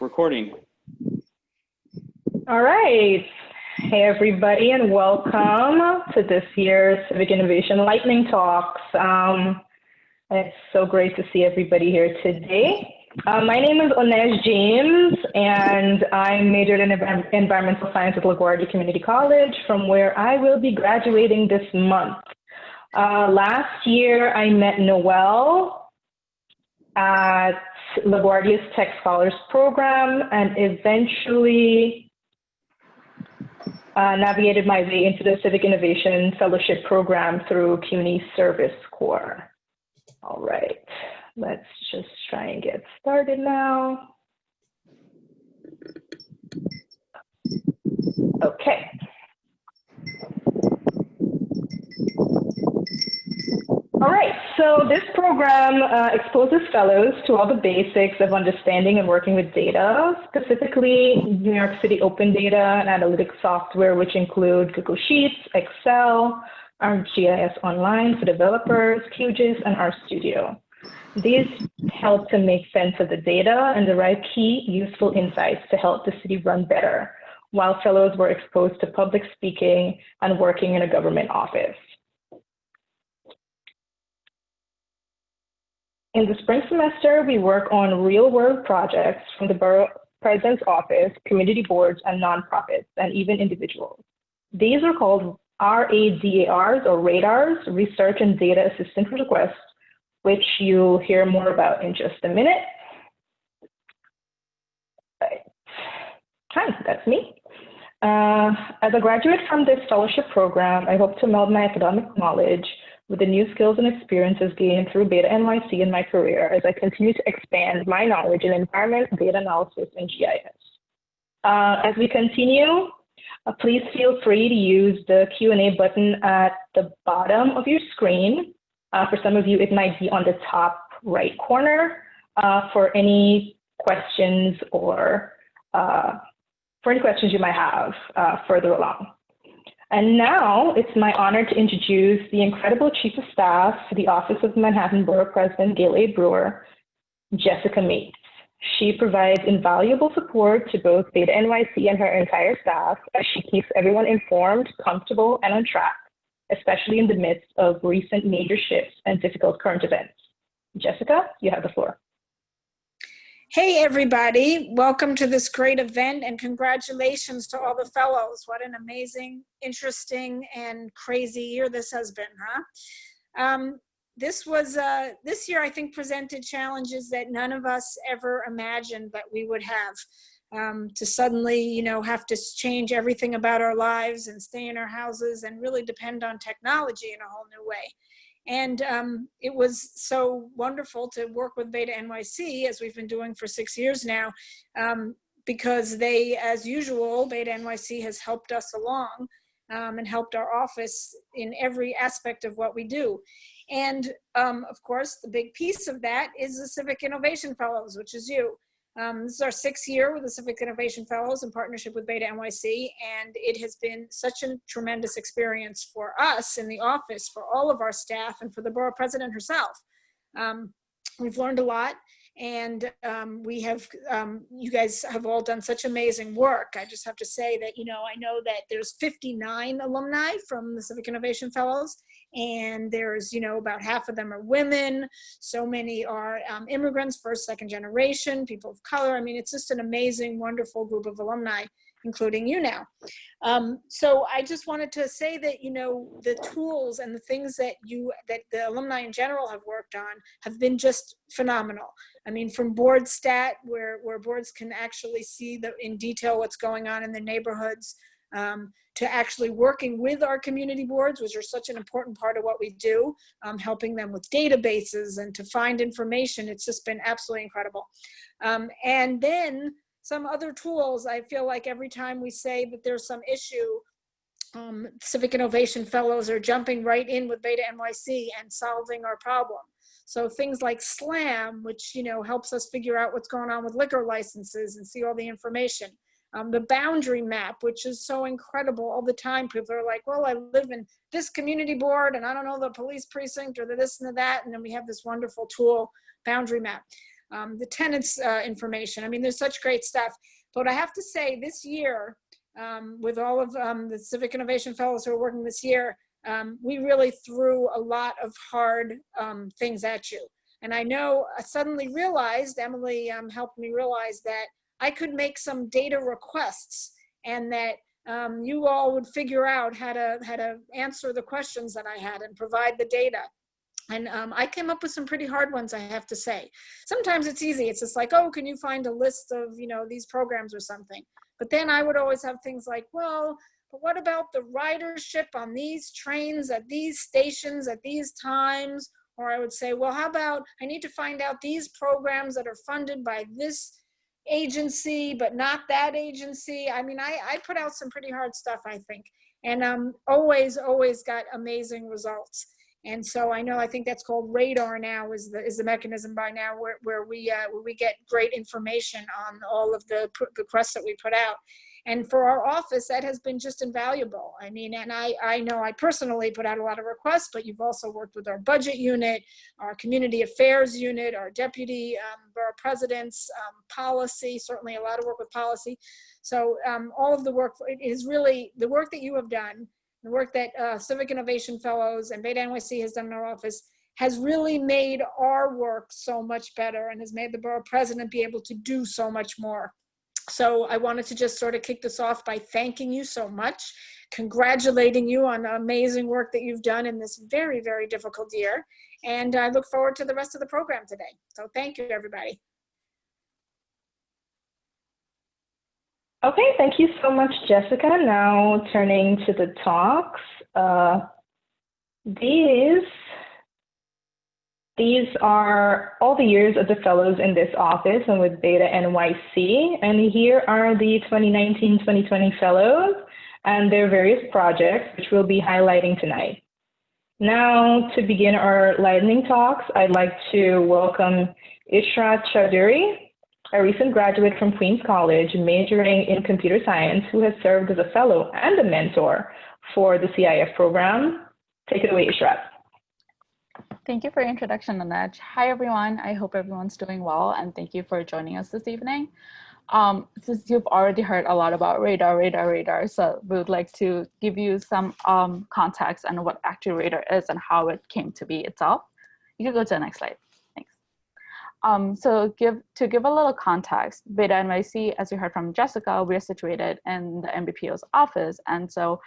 recording. All right. Hey, everybody, and welcome to this year's Civic Innovation Lightning Talks. Um, it's so great to see everybody here today. Uh, my name is Onesh James, and I'm majored in environmental science at LaGuardia Community College, from where I will be graduating this month. Uh, last year, I met Noel at LaGuardia's Tech Scholars Program and eventually uh, navigated my way into the Civic Innovation Fellowship Program through CUNY Service Corps. All right, let's just try and get started now. Okay. All right, so this program uh, exposes fellows to all the basics of understanding and working with data, specifically New York City open data and analytics software, which include Google Sheets, Excel, ArcGIS Online for developers, QGIS, and RStudio. These help to make sense of the data and derive key useful insights to help the city run better, while fellows were exposed to public speaking and working in a government office. In the spring semester, we work on real world projects from the borough president's office, community boards, and nonprofits, and even individuals. These are called RADARs or radars, research and data assistance requests, which you'll hear more about in just a minute. Hi, that's me. Uh, as a graduate from this fellowship program, I hope to meld my academic knowledge with the new skills and experiences gained through Beta NYC in my career as I continue to expand my knowledge in environment, data analysis, and GIS. Uh, as we continue, uh, please feel free to use the Q&A button at the bottom of your screen. Uh, for some of you, it might be on the top right corner uh, for any questions or uh, for any questions you might have uh, further along. And now it's my honor to introduce the incredible Chief of Staff for the Office of Manhattan Borough President Gale A. Brewer, Jessica Mates. She provides invaluable support to both Beta NYC and her entire staff as she keeps everyone informed, comfortable, and on track, especially in the midst of recent major shifts and difficult current events. Jessica, you have the floor. Hey, everybody. Welcome to this great event and congratulations to all the fellows. What an amazing, interesting, and crazy year this has been, huh? Um, this was, uh, this year I think presented challenges that none of us ever imagined that we would have. Um, to suddenly, you know, have to change everything about our lives and stay in our houses and really depend on technology in a whole new way. And um, it was so wonderful to work with Beta NYC, as we've been doing for six years now, um, because they, as usual, Beta NYC has helped us along um, and helped our office in every aspect of what we do. And um, of course, the big piece of that is the Civic Innovation Fellows, which is you. Um, this is our sixth year with the Civic Innovation Fellows in partnership with Beta NYC, and it has been such a tremendous experience for us in the office, for all of our staff, and for the borough president herself. Um, we've learned a lot, and um, we have, um, you guys have all done such amazing work. I just have to say that, you know, I know that there's 59 alumni from the Civic Innovation Fellows, and there's, you know, about half of them are women. So many are um, immigrants, first, second generation, people of color. I mean, it's just an amazing, wonderful group of alumni, including you now. Um, so I just wanted to say that, you know, the tools and the things that you, that the alumni in general have worked on have been just phenomenal. I mean, from BoardStat, where, where boards can actually see the, in detail what's going on in the neighborhoods, um, to actually working with our community boards, which are such an important part of what we do, um, helping them with databases and to find information. It's just been absolutely incredible. Um, and then some other tools, I feel like every time we say that there's some issue, um, Civic Innovation Fellows are jumping right in with Beta NYC and solving our problem. So things like SLAM, which you know helps us figure out what's going on with liquor licenses and see all the information um, the boundary map, which is so incredible all the time. People are like, well, I live in this community board and I don't know the police precinct or the this and the that. And then we have this wonderful tool, boundary map. Um, the tenants uh, information. I mean, there's such great stuff. But I have to say this year, um, with all of um, the Civic Innovation Fellows who are working this year, um, we really threw a lot of hard um, things at you. And I know I suddenly realized, Emily um, helped me realize that I could make some data requests and that you all would figure out how to, how to answer the questions that I had and provide the data. And um, I came up with some pretty hard ones, I have to say. Sometimes it's easy. It's just like, oh, can you find a list of, you know, these programs or something? But then I would always have things like, well, but what about the ridership on these trains at these stations at these times? Or I would say, well, how about I need to find out these programs that are funded by this agency, but not that agency. I mean, I, I put out some pretty hard stuff, I think, and um, always, always got amazing results. And so I know, I think that's called radar now is the, is the mechanism by now where, where, we, uh, where we get great information on all of the the requests that we put out. And for our office, that has been just invaluable. I mean, and I, I know I personally put out a lot of requests, but you've also worked with our budget unit, our community affairs unit, our deputy um, borough presidents, um, policy, certainly a lot of work with policy. So um, all of the work is really, the work that you have done, the work that uh, Civic Innovation Fellows and Beta NYC has done in our office has really made our work so much better and has made the borough president be able to do so much more. So I wanted to just sort of kick this off by thanking you so much, congratulating you on the amazing work that you've done in this very, very difficult year. And I look forward to the rest of the program today. So thank you, everybody. Okay, thank you so much, Jessica. Now turning to the talks. Uh, these these are all the years of the fellows in this office and with Beta NYC. And here are the 2019-2020 fellows and their various projects, which we'll be highlighting tonight. Now, to begin our lightning talks, I'd like to welcome Ishrat Chowdhury, a recent graduate from Queens College majoring in computer science who has served as a fellow and a mentor for the CIF program. Take it away, Ishrat. Thank you for your introduction, Anej. Hi, everyone. I hope everyone's doing well, and thank you for joining us this evening. Um, since you've already heard a lot about radar, radar, radar, so we would like to give you some um, context on what actually radar is and how it came to be itself. You can go to the next slide. Um, so give to give a little context, Beta NYC, as you heard from Jessica, we're situated in the MBPO's office, and so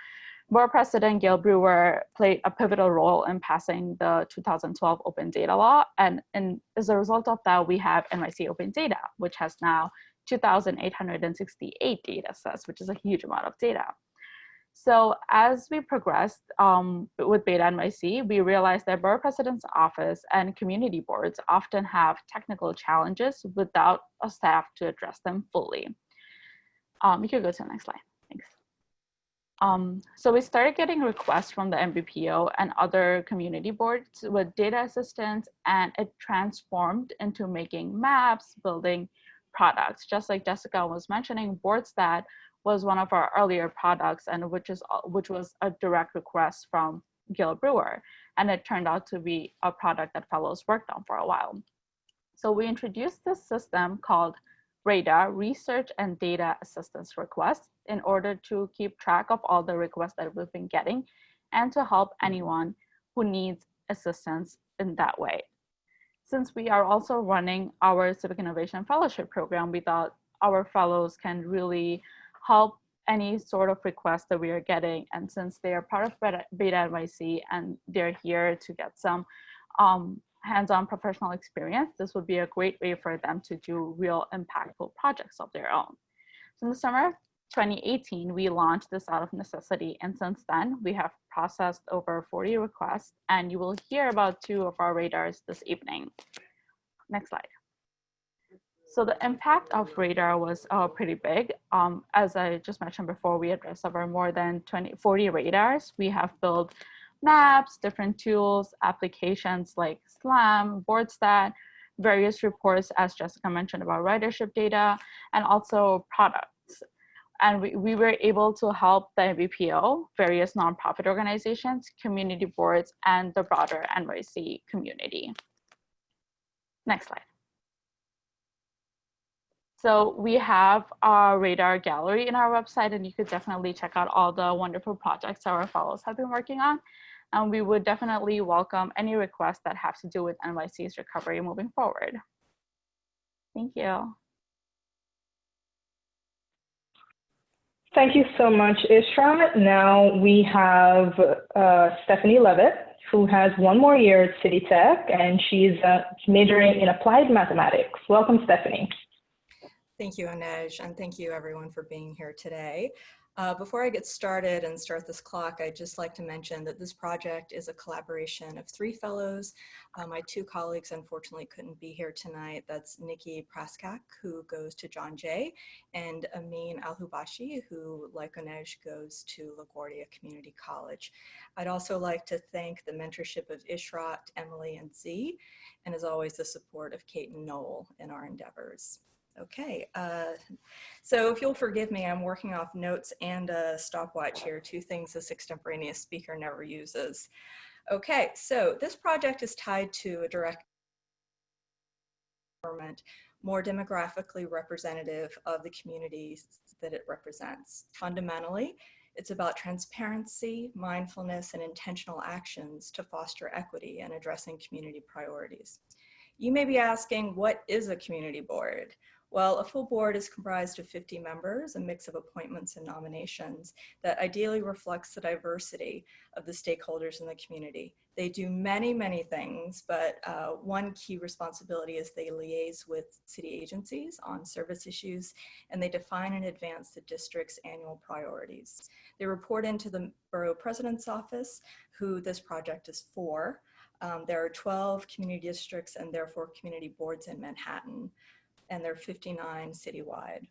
Borough President Gale Brewer played a pivotal role in passing the 2012 Open Data Law. And, and as a result of that, we have NYC Open Data, which has now 2,868 data sets, which is a huge amount of data. So as we progressed um, with Beta NYC, we realized that Borough President's Office and community boards often have technical challenges without a staff to address them fully. Um, you can go to the next slide. Thanks. Um, so we started getting requests from the MBPO and other community boards with data assistance and it transformed into making maps, building products. Just like Jessica was mentioning, BoardStat was one of our earlier products and which is which was a direct request from Gale Brewer. And it turned out to be a product that fellows worked on for a while. So we introduced this system called radar research and data assistance requests in order to keep track of all the requests that we've been getting and to help anyone who needs assistance in that way. Since we are also running our Civic Innovation Fellowship program, we thought our fellows can really help any sort of request that we are getting. And since they are part of Beta, NYC and they're here to get some um, hands-on professional experience, this would be a great way for them to do real impactful projects of their own. So in the summer of 2018, we launched this out of necessity. And since then, we have processed over 40 requests and you will hear about two of our radars this evening. Next slide. So the impact of radar was uh, pretty big. Um, as I just mentioned before, we addressed over more than 20, 40 radars. We have built maps, different tools, applications like SLAM, BoardStat, various reports, as Jessica mentioned about ridership data, and also products. And we, we were able to help the MBPO, various nonprofit organizations, community boards, and the broader NYC community. Next slide. So we have our radar gallery in our website and you could definitely check out all the wonderful projects our fellows have been working on. And we would definitely welcome any requests that have to do with NYC's recovery moving forward. Thank you. Thank you so much, Ishra. Now we have uh, Stephanie Levitt, who has one more year at City Tech, and she's uh, majoring in applied mathematics. Welcome, Stephanie. Thank you, Anej, and thank you everyone for being here today. Uh, before I get started and start this clock, I'd just like to mention that this project is a collaboration of three fellows. Uh, my two colleagues unfortunately couldn't be here tonight. That's Nikki Praskak, who goes to John Jay, and Amin Alhubashi, who like Anej goes to LaGuardia Community College. I'd also like to thank the mentorship of Ishrat, Emily, and Z, and as always, the support of Kate and Noel in our endeavors. Okay, uh, so if you'll forgive me, I'm working off notes and a stopwatch here, two things this extemporaneous speaker never uses. Okay, so this project is tied to a direct government, more demographically representative of the communities that it represents. Fundamentally, it's about transparency, mindfulness, and intentional actions to foster equity and addressing community priorities. You may be asking, what is a community board? Well, a full board is comprised of 50 members, a mix of appointments and nominations that ideally reflects the diversity of the stakeholders in the community. They do many, many things, but uh, one key responsibility is they liaise with city agencies on service issues, and they define and advance the district's annual priorities. They report into the borough president's office, who this project is for. Um, there are 12 community districts and therefore community boards in Manhattan and there are 59 citywide.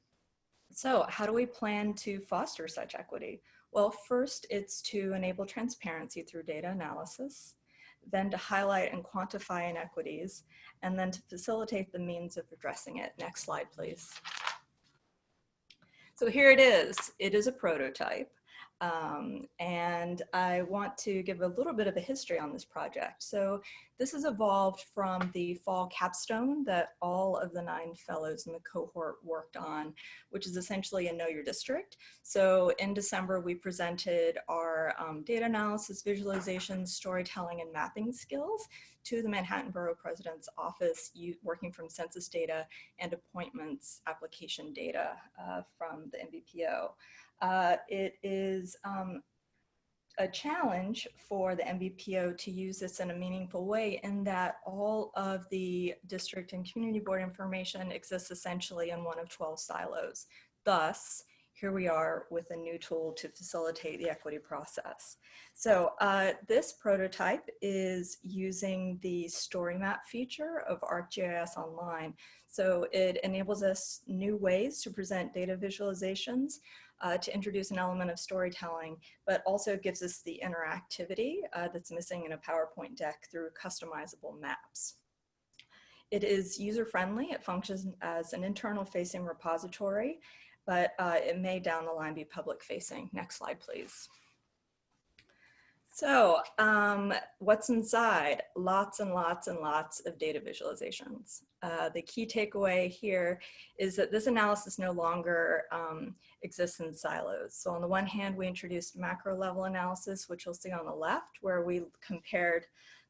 So how do we plan to foster such equity? Well, first it's to enable transparency through data analysis, then to highlight and quantify inequities, and then to facilitate the means of addressing it. Next slide, please. So here it is. It is a prototype. Um, and I want to give a little bit of a history on this project. So this has evolved from the fall capstone that all of the nine fellows in the cohort worked on, which is essentially a know your district. So in December, we presented our um, data analysis, visualization, storytelling, and mapping skills to the Manhattan Borough President's Office working from census data and appointments application data uh, from the MBPO. Uh, it is um, a challenge for the MBPO to use this in a meaningful way in that all of the district and community board information exists essentially in one of 12 silos. Thus, here we are with a new tool to facilitate the equity process. So uh, this prototype is using the story map feature of ArcGIS Online. So it enables us new ways to present data visualizations uh, to introduce an element of storytelling, but also gives us the interactivity uh, that's missing in a PowerPoint deck through customizable maps. It is user-friendly. It functions as an internal facing repository, but uh, it may down the line be public facing. Next slide, please. So um, what's inside? Lots and lots and lots of data visualizations. Uh, the key takeaway here is that this analysis no longer um, exists in silos. So on the one hand, we introduced macro level analysis, which you'll see on the left, where we compared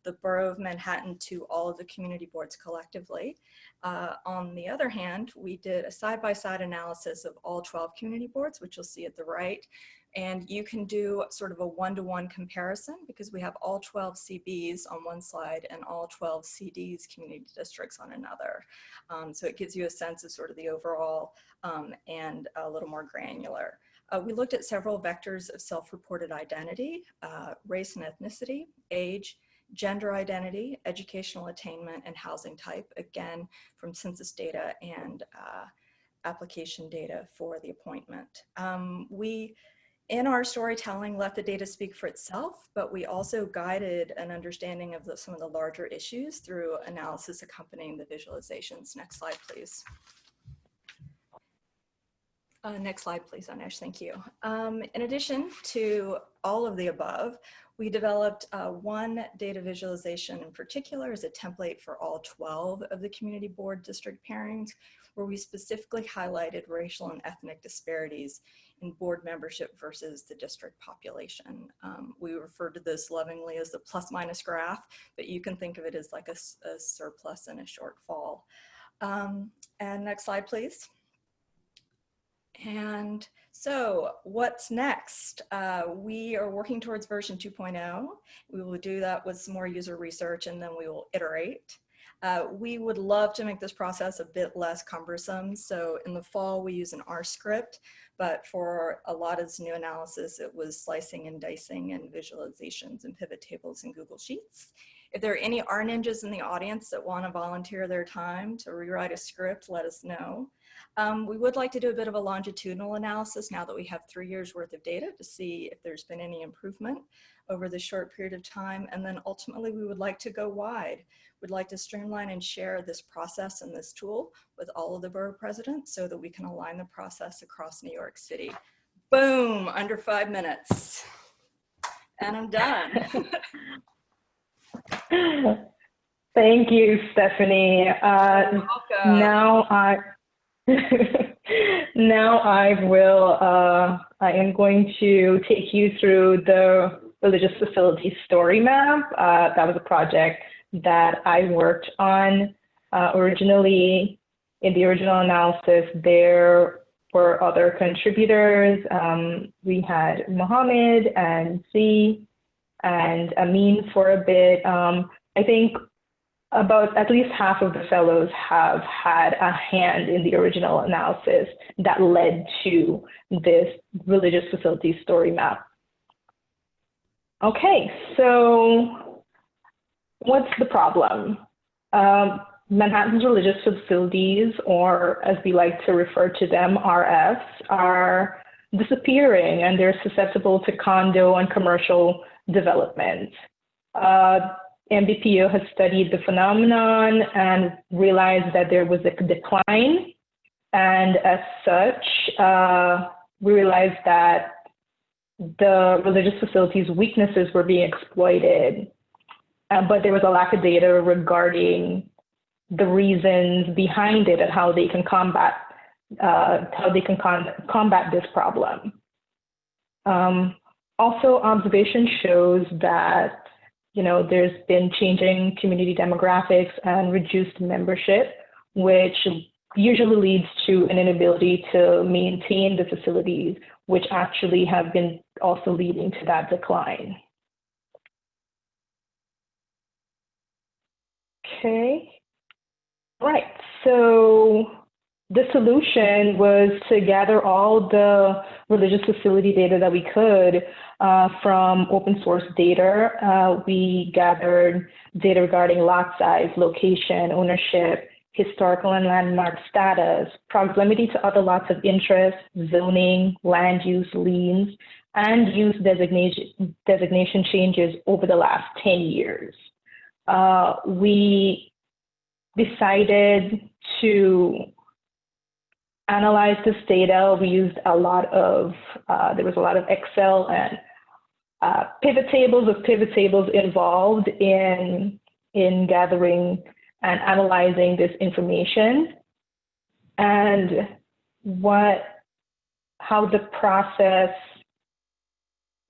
the borough of Manhattan to all of the community boards collectively. Uh, on the other hand, we did a side-by-side -side analysis of all 12 community boards, which you'll see at the right, and you can do sort of a one-to-one -one comparison because we have all 12 CBs on one slide and all 12 CDs, community districts on another. Um, so it gives you a sense of sort of the overall um, and a little more granular. Uh, we looked at several vectors of self-reported identity, uh, race and ethnicity, age, gender identity, educational attainment, and housing type, again, from census data and uh, application data for the appointment. Um, we in our storytelling, let the data speak for itself, but we also guided an understanding of the, some of the larger issues through analysis accompanying the visualizations. Next slide, please. Uh, next slide, please, Anesh, thank you. Um, in addition to all of the above, We developed uh, one data visualization in particular as a template for all 12 of the community board district pairings, where we specifically highlighted racial and ethnic disparities in board membership versus the district population. Um, we refer to this lovingly as the plus minus graph, but you can think of it as like a, a surplus and a shortfall. Um, and next slide, please. And so what's next? Uh, we are working towards version 2.0. We will do that with some more user research and then we will iterate. Uh, we would love to make this process a bit less cumbersome. So in the fall, we use an R script, but for a lot of this new analysis, it was slicing and dicing and visualizations and pivot tables in Google Sheets. If there are any R ninjas in the audience that want to volunteer their time to rewrite a script, let us know. Um, we would like to do a bit of a longitudinal analysis now that we have three years worth of data to see if there's been any improvement over this short period of time. And then ultimately we would like to go wide. We'd like to streamline and share this process and this tool with all of the borough presidents so that we can align the process across New York City. Boom, under five minutes. And I'm done. Thank you, Stephanie. Uh, now I now I will. Uh, I am going to take you through the religious facility story map. Uh, that was a project that I worked on uh, originally. In the original analysis, there were other contributors. Um, we had Mohammed and Z and Amin for a bit. Um, I think about at least half of the fellows have had a hand in the original analysis that led to this religious facility story map. Okay, so what's the problem? Um, Manhattan's religious facilities, or as we like to refer to them, RFs, are disappearing and they're susceptible to condo and commercial development. Uh, MBPO has studied the phenomenon and realized that there was a decline. And as such, uh, we realized that the religious facilities' weaknesses were being exploited, uh, but there was a lack of data regarding the reasons behind it and how they can combat uh, how they can combat this problem. Um, also, observation shows that you know there's been changing community demographics and reduced membership, which usually leads to an inability to maintain the facilities, which actually have been also leading to that decline. Okay, right. So the solution was to gather all the religious facility data that we could uh, from open source data. Uh, we gathered data regarding lot size, location, ownership, historical and landmark status, proximity to other lots of interest, zoning, land use liens, and use designation, designation changes over the last 10 years. Uh, we decided to analyze this data. We used a lot of, uh, there was a lot of Excel and uh, pivot tables with pivot tables involved in, in gathering and analyzing this information. And what, how the process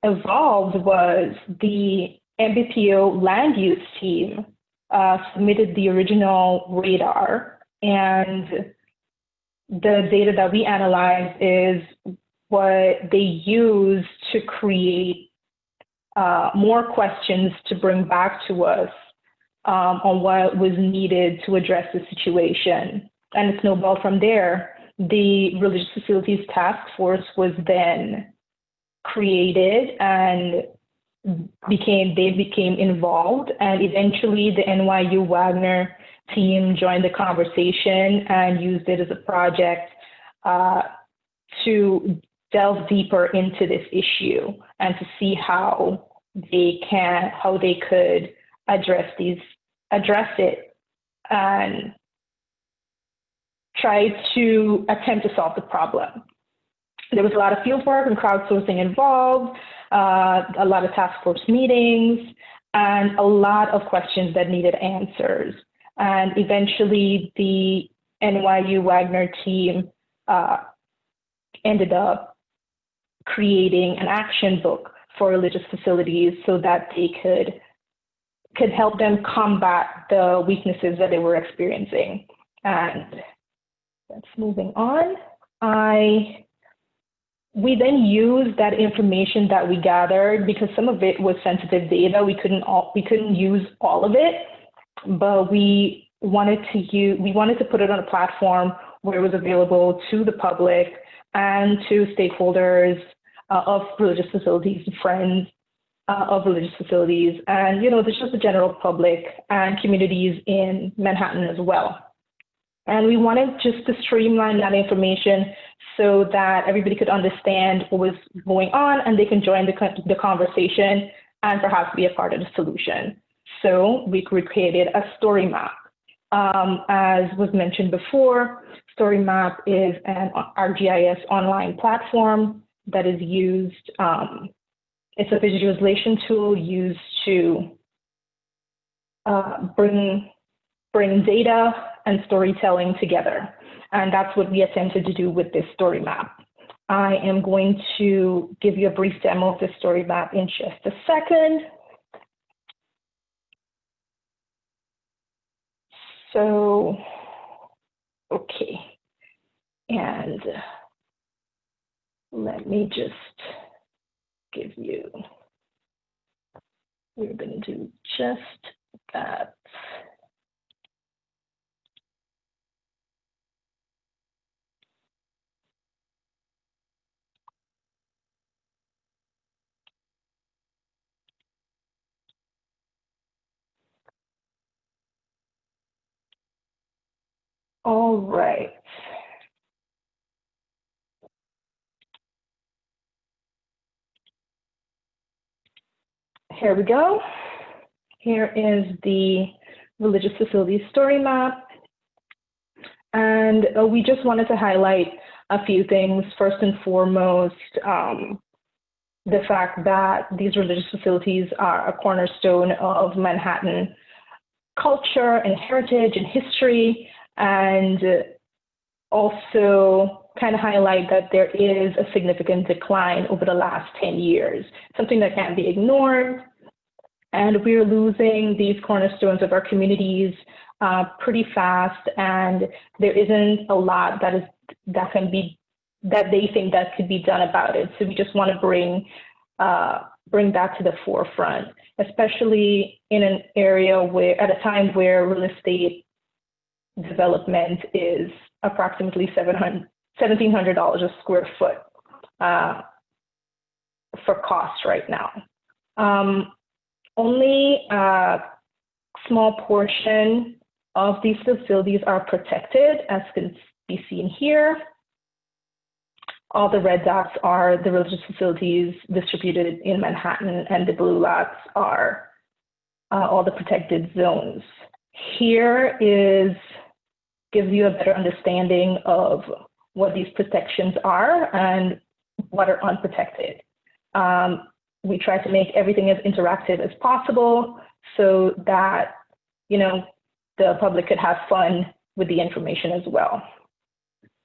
evolved was the MBPO land use team uh, submitted the original radar and the data that we analyze is what they use to create uh, more questions to bring back to us um, on what was needed to address the situation. And it snowballed from there. The Religious Facilities Task Force was then created and became they became involved and eventually the NYU Wagner team joined the conversation and used it as a project uh, to delve deeper into this issue and to see how they can how they could address these address it and try to attempt to solve the problem. There was a lot of field work and crowdsourcing involved. uh, a lot of task force meetings, and a lot of questions that needed answers. And eventually, the NYU Wagner team uh, ended up creating an action book for religious facilities so that they could could help them combat the weaknesses that they were experiencing. And that's moving on. I we then used that information that we gathered because some of it was sensitive data. We couldn't all we couldn't use all of it, but we wanted to use we wanted to put it on a platform where it was available to the public and to stakeholders uh, of religious facilities, friends uh, of religious facilities, and you know, just the general public and communities in Manhattan as well. And we wanted just to streamline that information so that everybody could understand what was going on and they can join the, the conversation and perhaps be a part of the solution. So we created a story map. Um, as was mentioned before, Story Map is an ArcGIS online platform that is used, um, it's a visualization tool used to uh, bring, bring data and storytelling together. And that's what we attempted to do with this story map. I am going to give you a brief demo of the story map in just a second. So, okay. And let me just give you, we're going to do just that. All right. Here we go. Here is the religious facilities story map. And uh, we just wanted to highlight a few things. First and foremost, um, the fact that these religious facilities are a cornerstone of Manhattan culture and heritage and history, and also kind of highlight that there is a significant decline over the last 10 years, something that can't be ignored. And we're losing these cornerstones of our communities uh, pretty fast, and there isn't a lot that is that can be that they think that could be done about it. So we just want to bring uh, bring that to the forefront, especially in an area where at a time where real estate development is approximately $1,700 a square foot uh, for cost right now. Um, only a small portion of these facilities are protected, as can be seen here. All the red dots are the religious facilities distributed in Manhattan, and the blue dots are uh, all the protected zones. Here is gives you a better understanding of what these protections are and what are unprotected. Um, we try to make everything as interactive as possible so that, you know, the public could have fun with the information as well.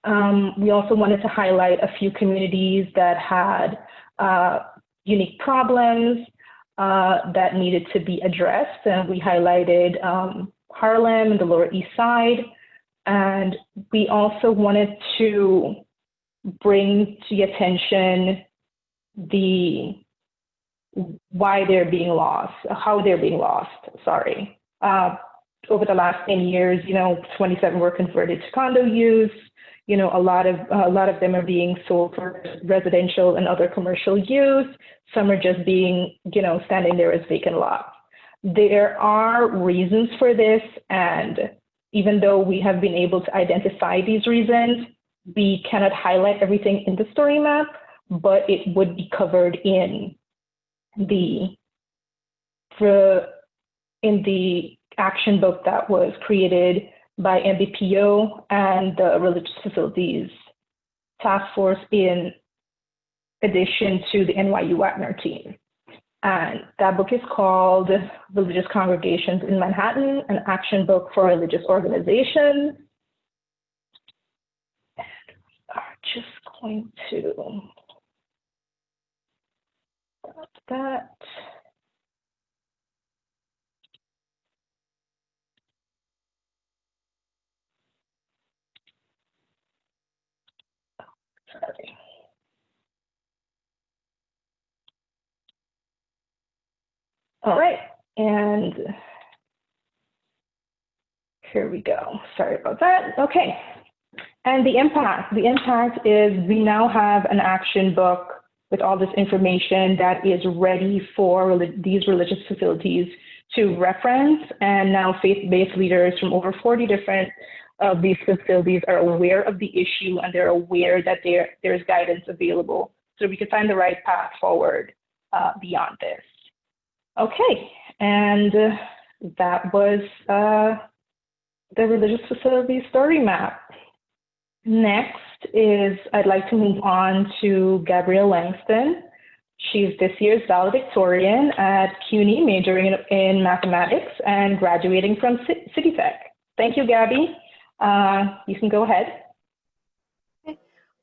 Um, we also wanted to highlight a few communities that had uh, unique problems uh, that needed to be addressed. And we highlighted um, Harlem and the Lower East Side, and we also wanted to bring to your attention the why they're being lost, how they're being lost, sorry. Uh, over the last 10 years, you know, 27 were converted to condo use. You know, a lot of a lot of them are being sold for residential and other commercial use. Some are just being, you know, standing there as vacant lots. There are reasons for this, and even though we have been able to identify these reasons, we cannot highlight everything in the story map, but it would be covered in the, the in the action book that was created by MBPO and the Religious Facilities Task Force in addition to the NYU Wagner team. And that book is called Religious Congregations in Manhattan, an action book for religious organizations. And we are just going to stop that. Oh, sorry. All right, and here we go. Sorry about that. Okay, and the impact. The impact is we now have an action book with all this information that is ready for these religious facilities to reference. And now faith-based leaders from over 40 different of these facilities are aware of the issue and they're aware that there, there's guidance available. So we can find the right path forward uh, beyond this. Okay, and uh, that was uh, the religious facility story map. Next is I'd like to move on to Gabrielle Langston. She's this year's valedictorian at CUNY, majoring in, in mathematics and graduating from C City Tech. Thank you, Gabby. Uh, you can go ahead.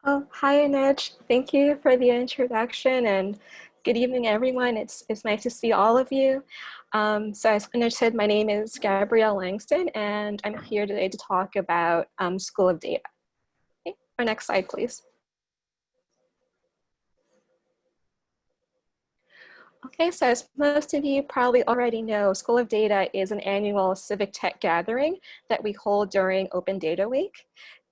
Oh, hi, Anej. Thank you for the introduction and Good evening, everyone. It's, it's nice to see all of you. Um, so as I said, my name is Gabrielle Langston, and I'm here today to talk about um, School of Data. Okay, our next slide, please. Okay, so as most of you probably already know, School of Data is an annual civic tech gathering that we hold during Open Data Week.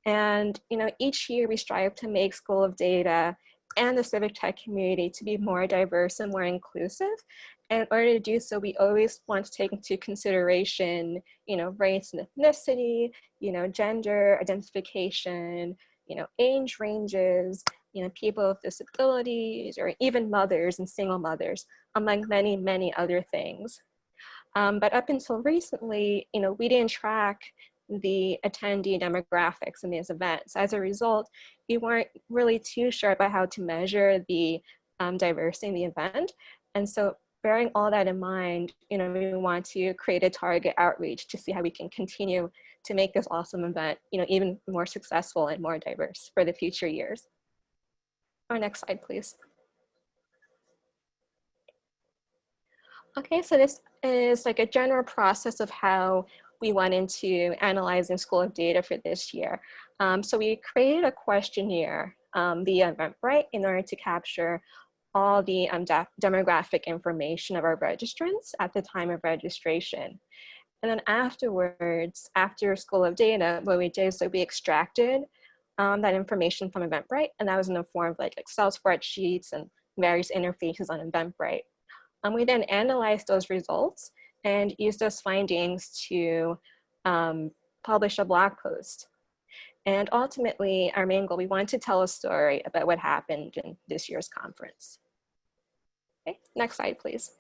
And you know, each year we strive to make School of Data and the civic tech community to be more diverse and more inclusive. And in order to do so, we always want to take into consideration, you know, race and ethnicity, you know, gender, identification, you know, age ranges, you know, people with disabilities, or even mothers and single mothers, among many, many other things. Um, but up until recently, you know, we didn't track the attendee demographics in these events. As a result, we weren't really too sure about how to measure the um, diversity in the event. And so bearing all that in mind, you know, we want to create a target outreach to see how we can continue to make this awesome event, you know, even more successful and more diverse for the future years. Our next slide, please. Okay, so this is like a general process of how we went into analyzing School of Data for this year. Um, so we created a questionnaire um, via Eventbrite in order to capture all the um, de demographic information of our registrants at the time of registration. And then afterwards, after School of Data, what we did is we extracted um, that information from Eventbrite, and that was in the form of like Excel spreadsheets and various interfaces on Eventbrite. And we then analyzed those results and used those findings to um, publish a blog post. And ultimately, our main goal, we want to tell a story about what happened in this year's conference. Okay, next slide, please.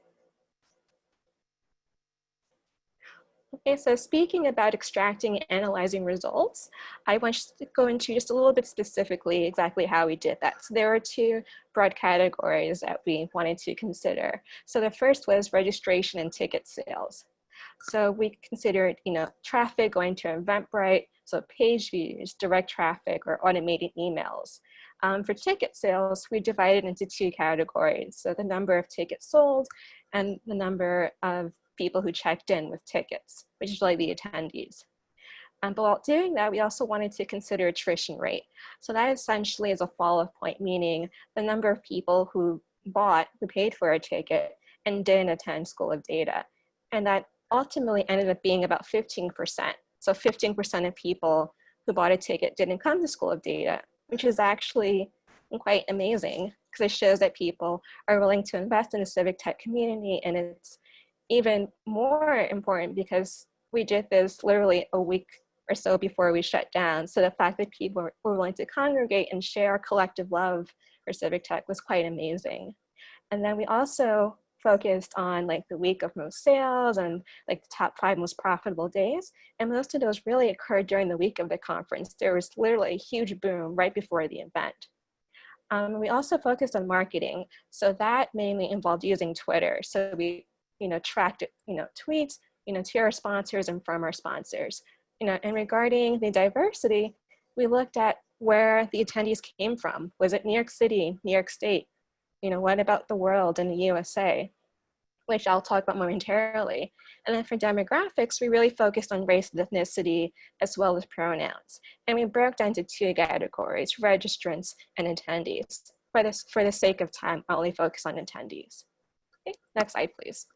Okay, so speaking about extracting and analyzing results, I want to go into just a little bit specifically exactly how we did that. So there were two broad categories that we wanted to consider. So the first was registration and ticket sales. So we considered, you know, traffic going to Eventbrite, so page views, direct traffic, or automated emails. Um, for ticket sales, we divided into two categories. So the number of tickets sold and the number of people who checked in with tickets, which is really the attendees. Um, but while doing that, we also wanted to consider attrition rate. So that essentially is a fall-off point, meaning the number of people who bought, who paid for a ticket and didn't attend School of Data. And that ultimately ended up being about 15%. So 15% of people who bought a ticket didn't come to School of Data, which is actually quite amazing because it shows that people are willing to invest in the civic tech community and it's even more important because we did this literally a week or so before we shut down. So the fact that people were willing to congregate and share collective love for civic tech was quite amazing. And then we also focused on like the week of most sales and like the top five most profitable days. And most of those really occurred during the week of the conference. There was literally a huge boom right before the event. Um, we also focused on marketing. So that mainly involved using Twitter. So we, you know, tracked, you know, tweets, you know, to our sponsors and from our sponsors. You know, and regarding the diversity, we looked at where the attendees came from. Was it New York City, New York State? You know, what about the world and the USA? Which I'll talk about momentarily. And then for demographics, we really focused on race and ethnicity as well as pronouns. And we broke down to two categories, registrants and attendees. For, this, for the sake of time, I'll only focus on attendees. Okay, next slide, please.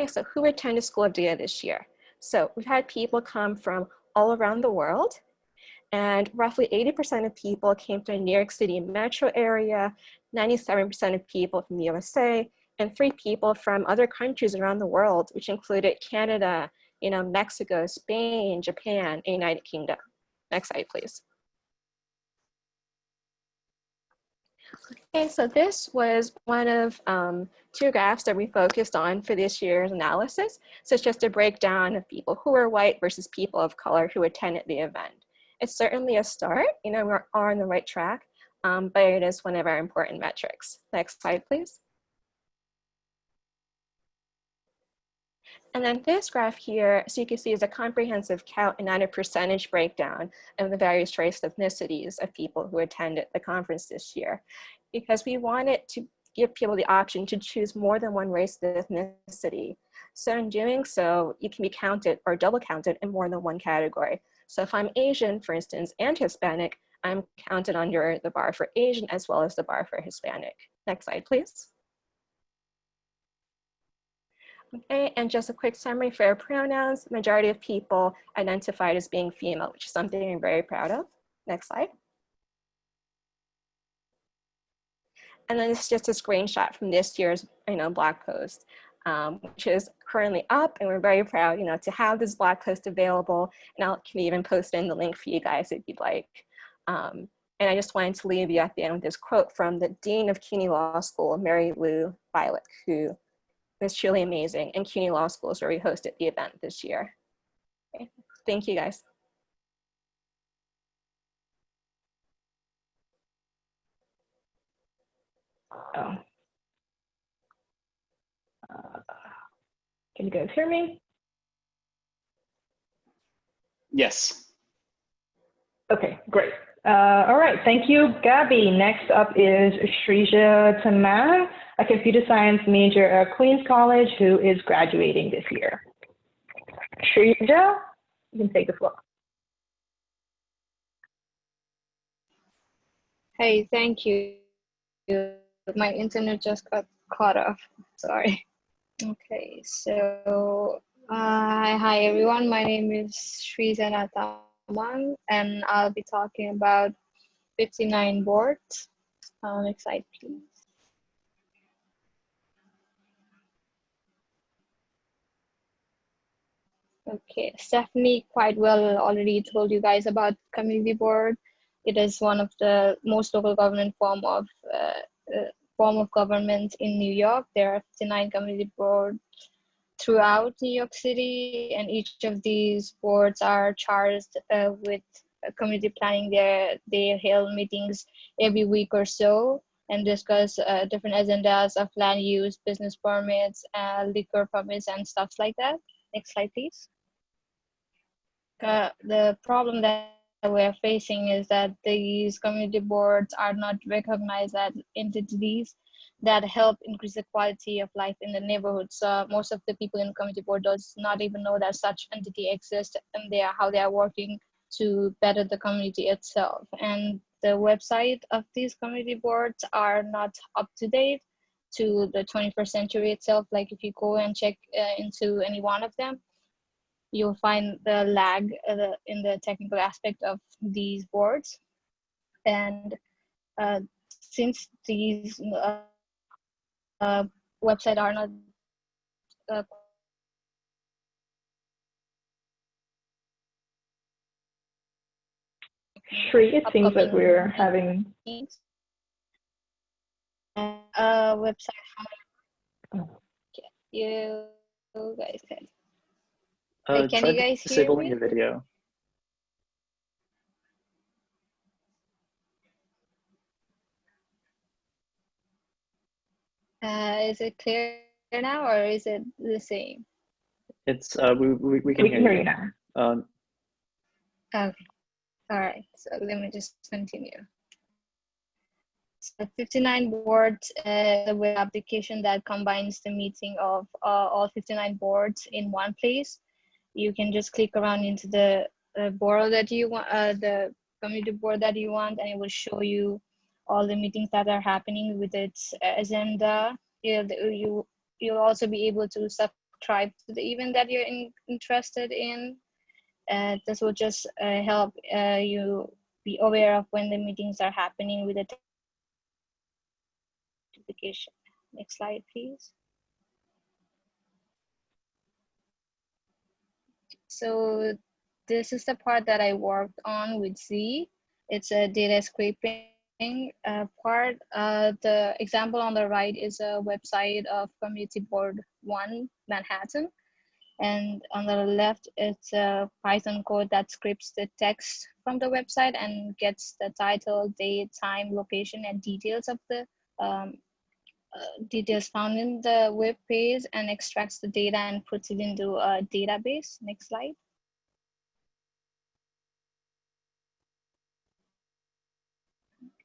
Okay, so who attended School of Data this year? So we've had people come from all around the world and roughly 80% of people came from the New York City metro area, 97% of people from the USA, and three people from other countries around the world, which included Canada, you know, Mexico, Spain, Japan, and United Kingdom. Next slide, please. Okay, so this was one of um, two graphs that we focused on for this year's analysis. So it's just a breakdown of people who are white versus people of color who attended the event. It's certainly a start, you know, we're on the right track, um, but it is one of our important metrics. Next slide, please. And then this graph here, so you can see is a comprehensive count and not a percentage breakdown of the various race ethnicities of people who attended the conference this year. Because we wanted to give people the option to choose more than one race ethnicity. So in doing so, you can be counted or double counted in more than one category. So if I'm Asian, for instance, and Hispanic, I'm counted under the bar for Asian as well as the bar for Hispanic. Next slide, please. Okay, and just a quick summary for pronouns. Majority of people identified as being female, which is something I'm very proud of. Next slide. And then it's just a screenshot from this year's you know, blog post, um, which is currently up and we're very proud you know, to have this blog post available. And I can even post in the link for you guys if you'd like. Um, and I just wanted to leave you at the end with this quote from the Dean of CUNY Law School, Mary Lu Bilek, who was truly amazing. And CUNY Law School is where we hosted the event this year. Okay. Thank you guys. Oh. Uh, can you guys hear me? Yes. Okay, great. Uh, all right, thank you, Gabby. Next up is Shrija Taman, a computer science major at Queens College who is graduating this year. Shrija, you can take the floor. Hey, thank you. My internet just got cut off. Sorry. Okay, so uh, hi everyone. My name is Shrija Taman, and I'll be talking about 59 boards. Uh, next slide, please. Okay, Stephanie quite well already told you guys about community board. It is one of the most local government form of uh, uh, form of government in New York. There are 59 community boards throughout New York City, and each of these boards are charged uh, with community planning. Their they hold meetings every week or so and discuss uh, different agendas of land use, business permits, uh, liquor permits, and stuff like that. Next slide, please. Uh, the problem that we're facing is that these community boards are not recognized as entities that help increase the quality of life in the neighborhood. So most of the people in the community board does not even know that such entity exists and they are how they are working to better the community itself. And the website of these community boards are not up to date to the 21st century itself. Like if you go and check uh, into any one of them, you'll find the lag uh, in the technical aspect of these boards. And uh, since these uh, uh websites are not uh, Shri, it seems like we're having. a website. Oh. You guys can uh, can you guys hear me? your video. Uh, is it clear now or is it the same? It's uh, we, we, we can we hear, hear you. you now. Um, okay. All right. So let me just continue. So 59 boards, uh, the web application that combines the meeting of uh, all 59 boards in one place. You can just click around into the uh, board that you want, uh, the community board that you want, and it will show you all the meetings that are happening with its agenda. You, you, you'll also be able to subscribe to the event that you're in, interested in. Uh, this will just uh, help uh, you be aware of when the meetings are happening with the notification. Next slide, please. So this is the part that I worked on with Z. It's a data scraping uh, part. Uh, the example on the right is a website of Community Board 1 Manhattan. And on the left, it's a Python code that scripts the text from the website and gets the title, date, time, location, and details of the um, uh, details found in the web page and extracts the data and puts it into a database. Next slide.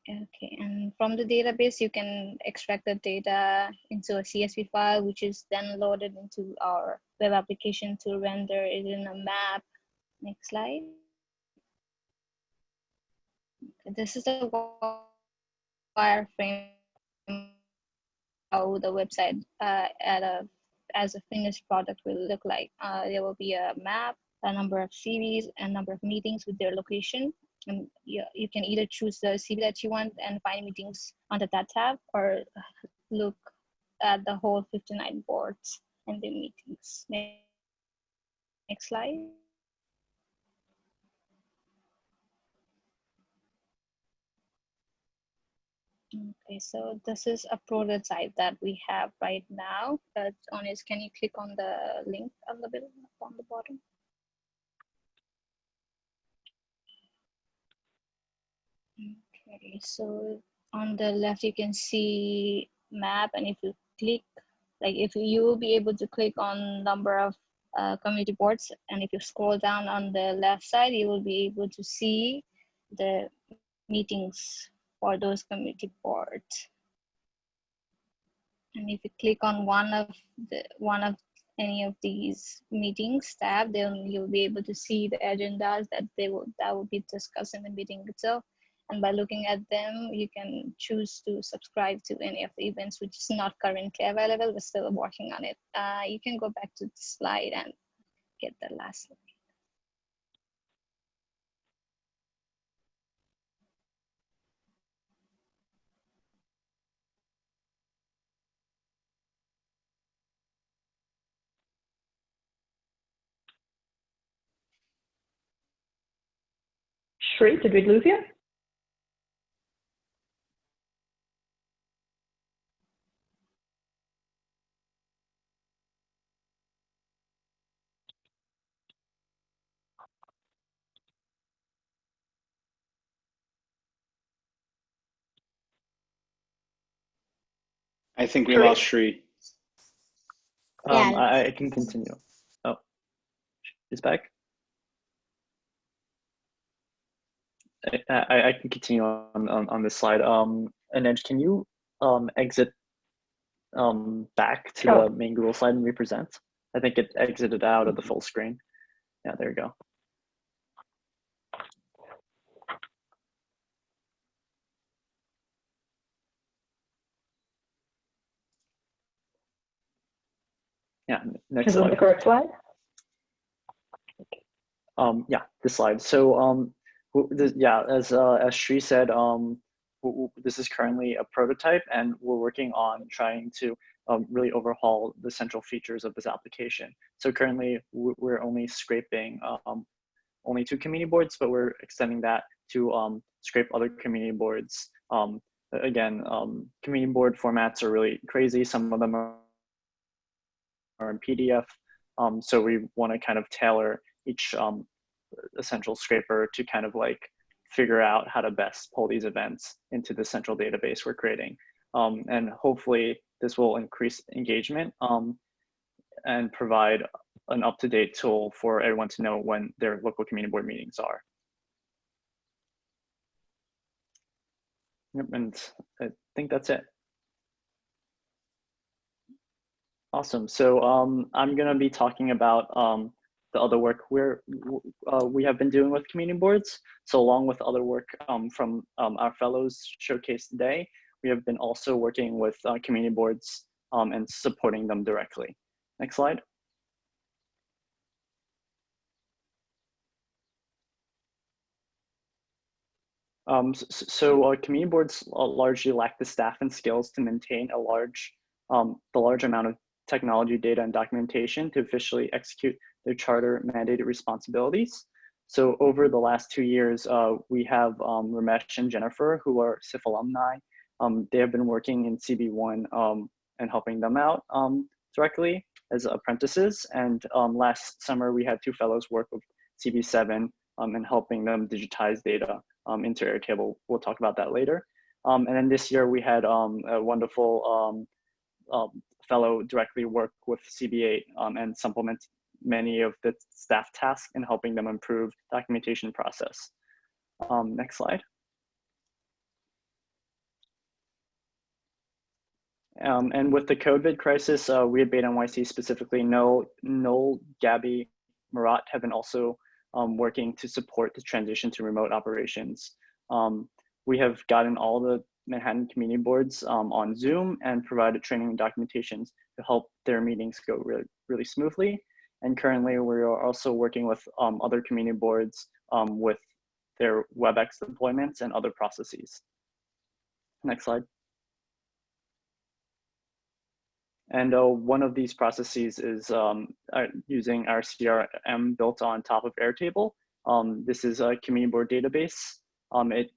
Okay, and from the database, you can extract the data into a CSV file, which is then loaded into our web application to render it in a map. Next slide. This is the wireframe how the website uh, a as a finished product will look like. Uh, there will be a map, a number of CBs, and number of meetings with their location. And you, you can either choose the CB that you want and find meetings under that tab or look at the whole 59 boards and the meetings. Next slide. Okay, so this is a prototype that we have right now. But on is, can you click on the link a little bit on the bottom? Okay, so on the left you can see map, and if you click, like if you will be able to click on number of uh, community boards, and if you scroll down on the left side, you will be able to see the meetings for those community boards. And if you click on one of the one of any of these meetings tab, then you'll be able to see the agendas that they will that will be discussed in the meeting itself. And by looking at them, you can choose to subscribe to any of the events which is not currently available, but still working on it. Uh, you can go back to the slide and get the last slide. Shri, did we lose you? I think we Shri? lost Shri. Yeah, Um, I, I can continue. Oh, she's back. I, I, I can continue on, on, on this slide. Um, Anej, can you um, exit um, back to Sure. the main Google slide and represent? I think it exited out of the full screen. Yeah, there you go. Yeah, next Is slide. the correct slide? Um, yeah, this slide. So, um, yeah, as uh, as Shri said, um, this is currently a prototype, and we're working on trying to um, really overhaul the central features of this application. So currently, we're only scraping um, only two community boards, but we're extending that to um, scrape other community boards. Um, again, um, community board formats are really crazy. Some of them are, in PDF. So we want to kind of tailor each um, essential scraper to kind of like figure out how to best pull these events into the central database we're creating. Um, and hopefully this will increase engagement um, and provide an up-to-date tool for everyone to know when their local community board meetings are. Yep, and I think that's it. Awesome. So um, I'm going to be talking about um, the other work we're, uh, we have been doing with community boards. So along with other work um, from um, our fellows showcased today, we have been also working with uh, community boards um, and supporting them directly. Next slide. Um, so, uh, community boards uh, largely lack the staff and skills to maintain a large, um, the large amount of technology data and documentation to officially execute their charter mandated responsibilities. So over the last two years, uh, we have um, Ramesh and Jennifer, who are SIF alumni. Um, they have been working in CB1 um, and helping them out um, directly as apprentices. And um, last summer, we had two fellows work with CB7 um, and helping them digitize data into Airtable. We'll talk about that later. and then this year, we had a wonderful fellow directly work with CB8 and supplement many of the staff tasks in helping them improve documentation process. Um, next slide. Um, and with the COVID crisis, uh, we at Beta NYC specifically know Noel, Gabby, Marat have been also um, working to support the transition to remote operations. Um, we have gotten all the Manhattan community boards um, on Zoom and provided training and documentations to help their meetings go really, really smoothly. And currently we are also working with um, other community boards um, with their WebEx deployments and other processes. Next slide. And uh, one of these processes is um, uh, using our CRM built on top of Airtable. Um, this is a community board database. Um, it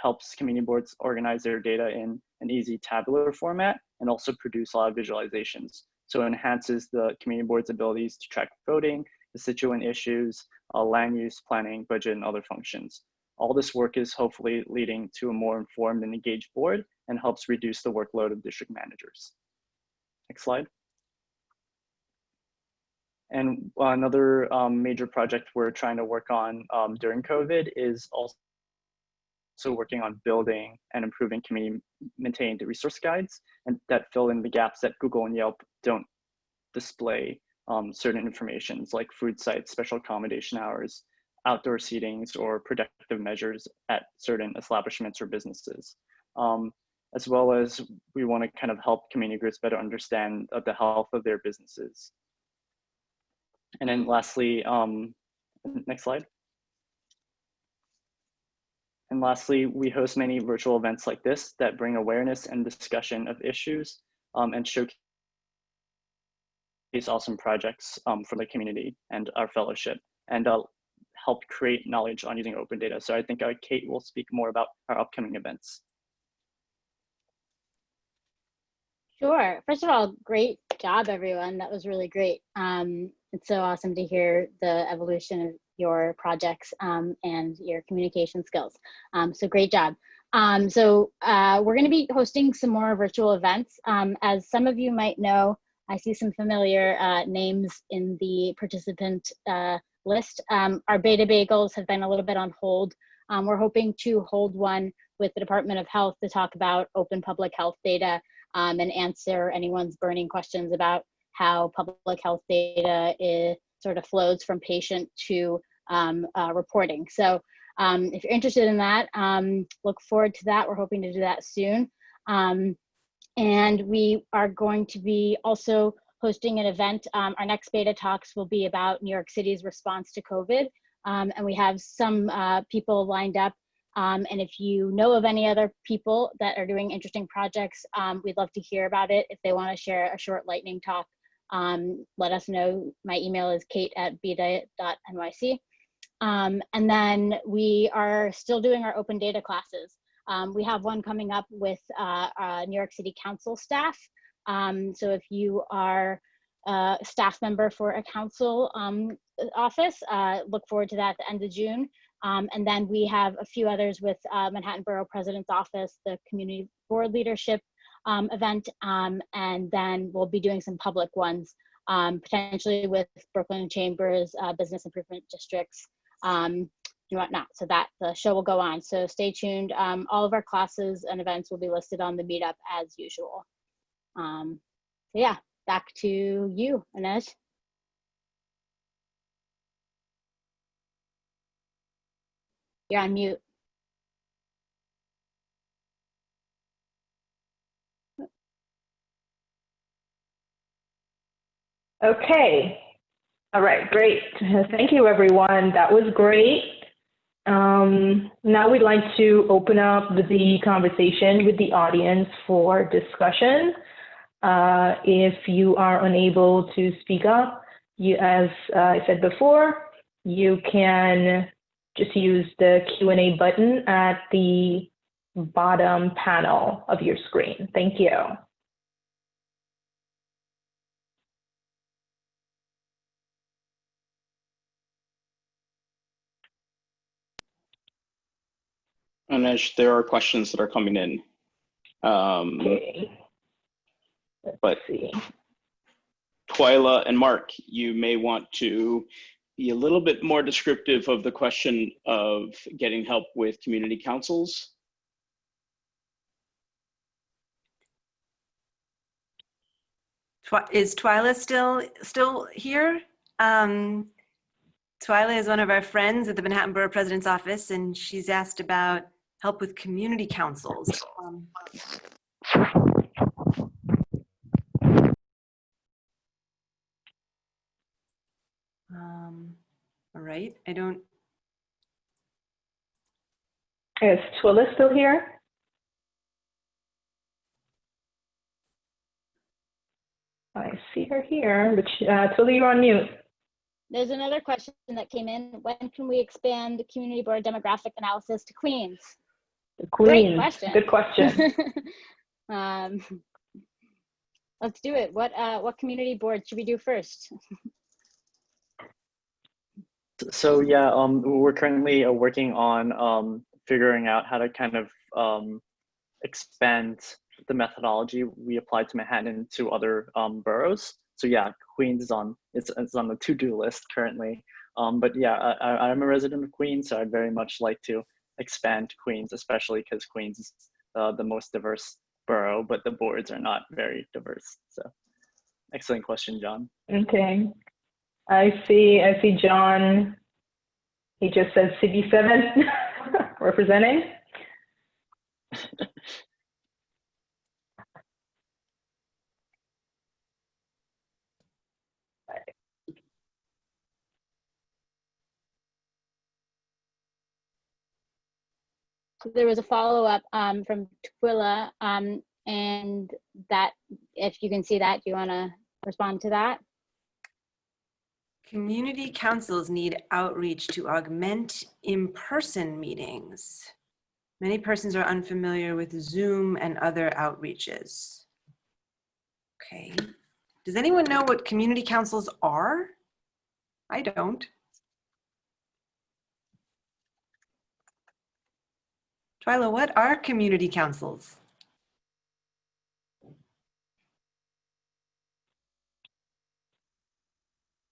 helps community boards organize their data in an easy tabular format and also produce a lot of visualizations. So it enhances the community board's abilities to track voting, constituent issues, uh, land use planning, budget, and other functions. All this work is hopefully leading to a more informed and engaged board and helps reduce the workload of district managers. Next slide. And another um, major project we're trying to work on um, during COVID is also working on building and improving community maintained resource guides and that fill in the gaps that Google and Yelp don't display um, certain informations like food sites, special accommodation hours, outdoor seatings, or protective measures at certain establishments or businesses. Um, as well as we want to kind of help community groups better understand uh, the health of their businesses. And then lastly, um, next slide. And lastly, we host many virtual events like this that bring awareness and discussion of issues um, and showcase these awesome projects um, for the community and our fellowship and uh, help create knowledge on using open data. So I think uh, Kate will speak more about our upcoming events. Sure. First of all, great job, everyone. That was really great. Um, it's so awesome to hear the evolution of your projects um, and your communication skills. Um, so great job. Um, so uh, we're going to be hosting some more virtual events. Um, as some of you might know, I see some familiar uh, names in the participant uh, list. Um, our beta bagels have been a little bit on hold. Um, we're hoping to hold one with the Department of Health to talk about open public health data and answer anyone's burning questions about how public health data is, sort of flows from patient to um, uh, reporting. So um, if you're interested in that, um, look forward to that. We're hoping to do that soon. Um, and we are going to be also hosting an event. Um, our next beta talks will be about New York City's response to COVID. Um, and we have some uh, people lined up. and if you know of any other people that are doing interesting projects, we'd love to hear about it. If they want to share a short lightning talk, um, let us know. My email is kate at beta.nyc. Um, and then we are still doing our open data classes. Um, we have one coming up with uh, uh, New York City Council staff. Um, so if you are a staff member for a council um, office, uh, look forward to that at the end of June. Um, and then we have a few others with uh, Manhattan Borough President's Office, the Community Board Leadership um, event, um, and then we'll be doing some public ones, um, potentially with Brooklyn Chambers, uh, Business Improvement Districts, um, and whatnot. So that the show will go on. So stay tuned. Um, all of our classes and events will be listed on the meetup as usual. So yeah, back to you, Inej. You're on mute. Okay. All right, great. Thank you, everyone. That was great. Um, now we'd like to open up the conversation with the audience for discussion. Uh, if you are unable to speak up, you, as uh, I said before, you can just use the Q&A button at the bottom panel of your screen. Thank you. Anish, there are questions that are coming in. Um, Okay. but see. Twyla and Mark, you may want to be a little bit more descriptive of the question of getting help with community councils. Is Twyla still still here? Um, Twyla is one of our friends at the Manhattan Borough President's Office, and she's asked about help with community councils. Um, um, all right, I don't. Is Twyla still here? I see her here, but she- uh, Twyla, you're on mute. There's another question that came in. When can we expand the community board demographic analysis to Queens? The queen. Great question. Good question. um, let's do it. What uh, what community board should we do first? So yeah, um, we're currently uh, working on um, figuring out how to kind of um, expand the methodology we applied to Manhattan to other um, boroughs. So yeah, Queens is on it's, it's on the to-do list currently. Um, but yeah, I, I- I'm a resident of Queens, so I'd very much like to expand Queens, especially because Queens is uh, the most diverse borough, but the boards are not very diverse. So excellent question, John. Okay. I see, I see John. He just says CB7 representing. there was a follow up um, from Twyla, um, and that if you can see that, do you want to respond to that? Community councils need outreach to augment in-person meetings. Many persons are unfamiliar with Zoom and other outreaches. Okay. Does anyone know what community councils are? I don't. Twyla, what are community councils?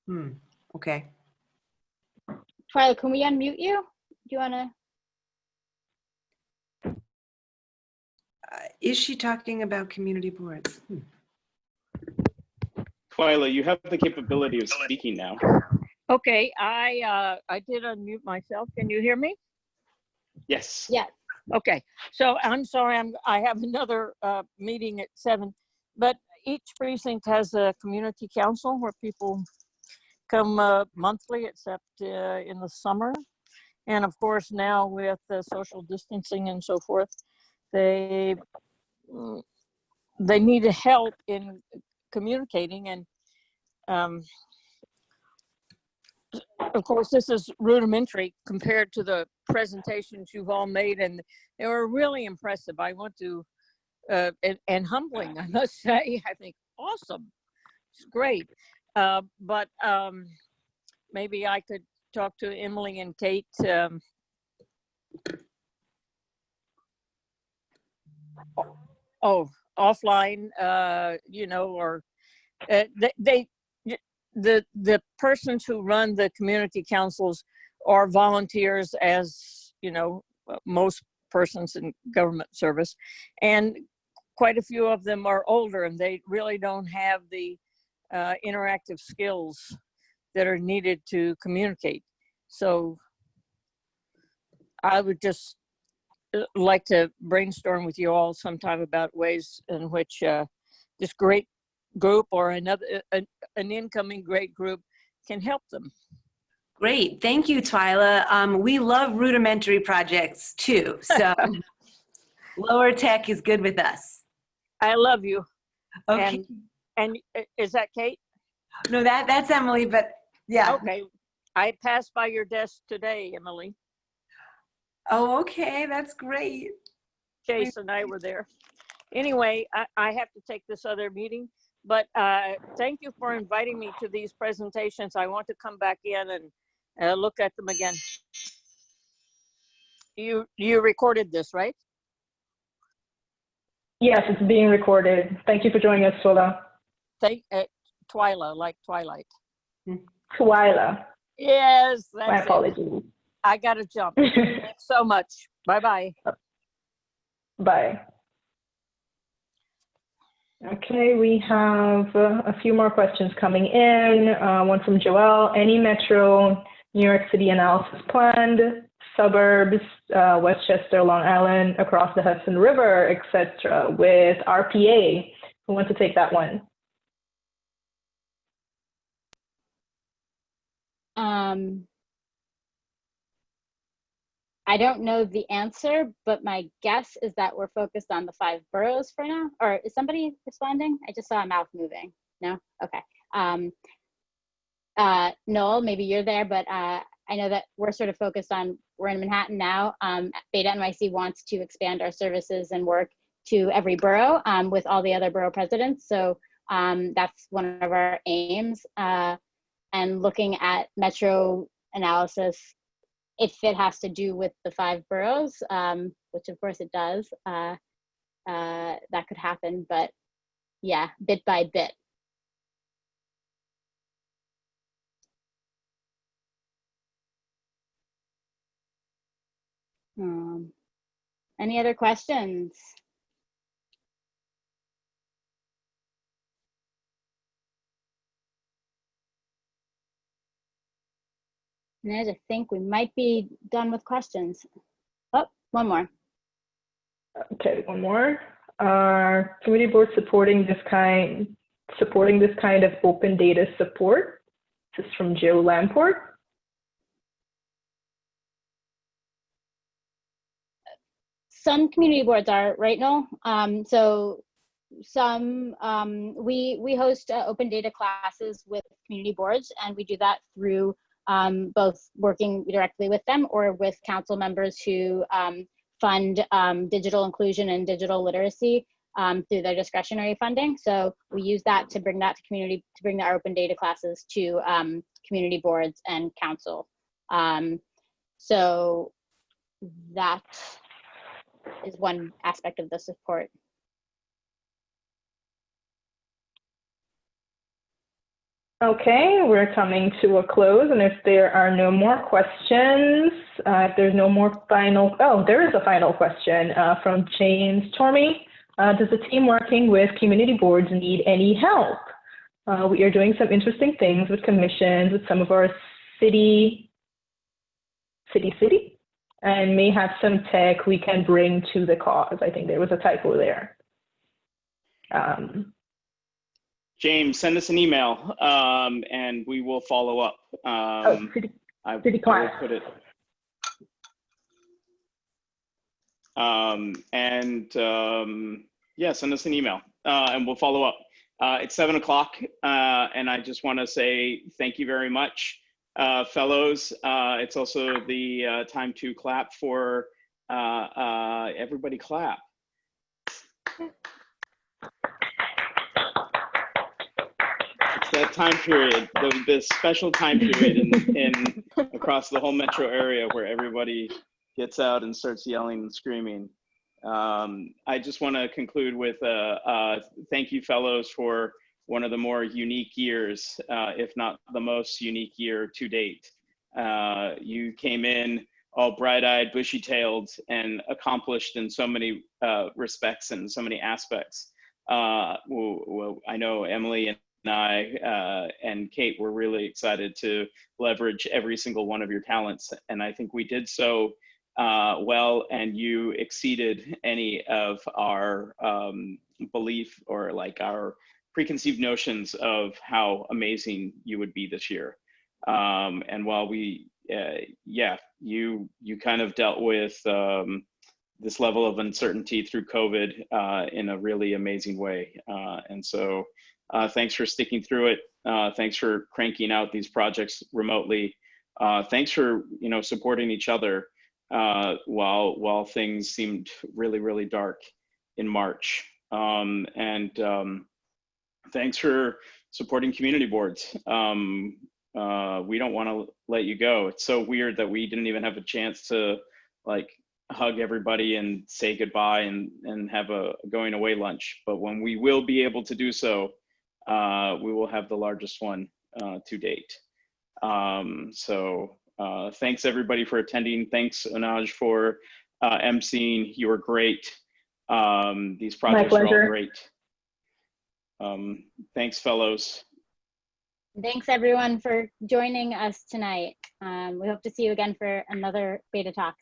Hmm, okay. Twyla, can we unmute you? Do you want to? Uh, Is she talking about community boards? Hmm. Twyla, you have the capability of speaking now. Okay, I, uh, I did unmute myself. Can you hear me? Yes. Yes. Okay, so I'm sorry, I'm, I have another, uh, meeting at seven. But each precinct has a community council where people come, uh, monthly except, uh, in the summer. And of course, now with the social distancing and so forth, they, mm, they need help in communicating and, um, of course, this is rudimentary compared to the presentations you've all made, and they were really impressive. I want to, uh, and, and humbling, I must say. I think awesome, it's great. Uh, but um, maybe I could talk to Emily and Kate. Um, oh, offline, uh, you know, or uh, they, they, the, the persons who run the community councils are volunteers as, you know, uh, most persons in government service. And quite a few of them are older and they really don't have the uh, interactive skills that are needed to communicate. So I would just uh, like to brainstorm with you all sometime about ways in which uh, this great group or another uh, an, an incoming great group can help them. Great, thank you, Twyla. Um, we love rudimentary projects too, so lower tech is good with us. I love you. Okay. And, and uh, is that Kate? No, that that's Emily, but yeah. Okay. I passed by your desk today, Emily. Oh, okay, that's great. Chase and I were there. Anyway, I, I have to take this other meeting, but uh, thank you for inviting me to these presentations. I want to come back in and uh, look at them again. You you recorded this, right? Yes, it's being recorded. Thank you for joining us, Twyla. Thank uh, Twyla, like Twilight. Twyla. Yes, that's My it. apologies. I gotta jump. Thanks so much. Bye bye. Bye. Okay, we have uh, a few more questions coming in. Uh, one from Joelle. Any Metro New York City analysis planned? Suburbs, uh, Westchester, Long Island, across the Hudson River, etc. with RPA. Who wants to take that one? Um, I don't know the answer, but my guess is that we're focused on the five boroughs for now. Or is somebody responding? I just saw a mouth moving. No? Okay. Um, uh, Noel, maybe you're there, but uh, I know that we're sort of focused on, we're in Manhattan now. Um, Beta NYC wants to expand our services and work to every borough um, with all the other borough presidents. So um, that's one of our aims. Uh, and looking at metro analysis if it has to do with the five boroughs, um, which of course it does, uh, uh, that could happen. But yeah, bit by bit. Um, any other questions? And I think we might be done with questions. Oh, one more. Okay, one more. Are community boards supporting this kind supporting this kind of open data support? This is from Joe Lamport. Some community boards are right now. Um, so some um, we we host uh, open data classes with community boards, and we do that through um, both working directly with them or with council members who um, fund um, digital inclusion and digital literacy um, through their discretionary funding. So we use that to bring that to community, to bring our open data classes to community boards and council. So that is one aspect of the support. Okay, we're coming to a close, and if there are no more questions, uh, if there's no more final, oh, there is a final question uh, from James Tormey. Uh, does the team working with community boards need any help? Uh, we are doing some interesting things with commissions with some of our city, city, city, and may have some tech we can bring to the cause. I think there was a typo there. Um, James, send us an email um, and we will follow up. Um, oh, city, I, city I will put it. Um, and um, yeah, send us an email uh, and we'll follow up. Uh, it's seven o'clock uh, and I just want to say thank you very much, uh, fellows. Uh, it's also the uh, time to clap for uh, uh, everybody clap. It's that time period, the, the special time period in, in across the whole metro area where everybody gets out and starts yelling and screaming. um, I just want to conclude with uh, uh, thank you, fellows, for one of the more unique years, uh, if not the most unique year to date. Uh, you came in all bright-eyed, bushy-tailed, and accomplished in so many uh, respects and so many aspects. Uh, well, well, I know Emily and I uh, and Kate were really excited to leverage every single one of your talents, and I think we did so uh, well, and you exceeded any of our um, belief or like our preconceived notions of how amazing you would be this year. Um, and while we, uh, yeah, you you kind of dealt with um, this level of uncertainty through COVID uh, in a really amazing way. Uh, and so, uh, thanks for sticking through it. Uh, thanks for cranking out these projects remotely. Uh, thanks for you know supporting each other while while things seemed really really dark in March. Um, and um, thanks for supporting community boards. Um, uh, we don't want to let you go. It's so weird that we didn't even have a chance to like hug everybody and say goodbye and and have a going away lunch. But when we will be able to do so, uh, we will have the largest one uh, to date. Um, so uh, thanks everybody for attending. Thanks Anaj for uh, emceeing. You were great. Um, these projects are all great. Um, thanks fellows. Thanks everyone for joining us tonight. Um, we hope to see you again for another beta talk.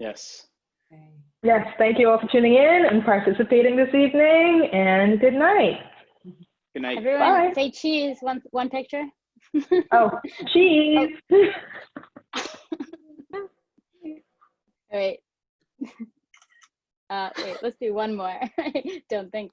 Yes. Okay. Yes, thank you all for tuning in and participating this evening, and good night. Good night. Everyone Bye. say cheese, one, one picture. Oh, cheese. Wait. Uh, wait, let's do one more. I Don't think.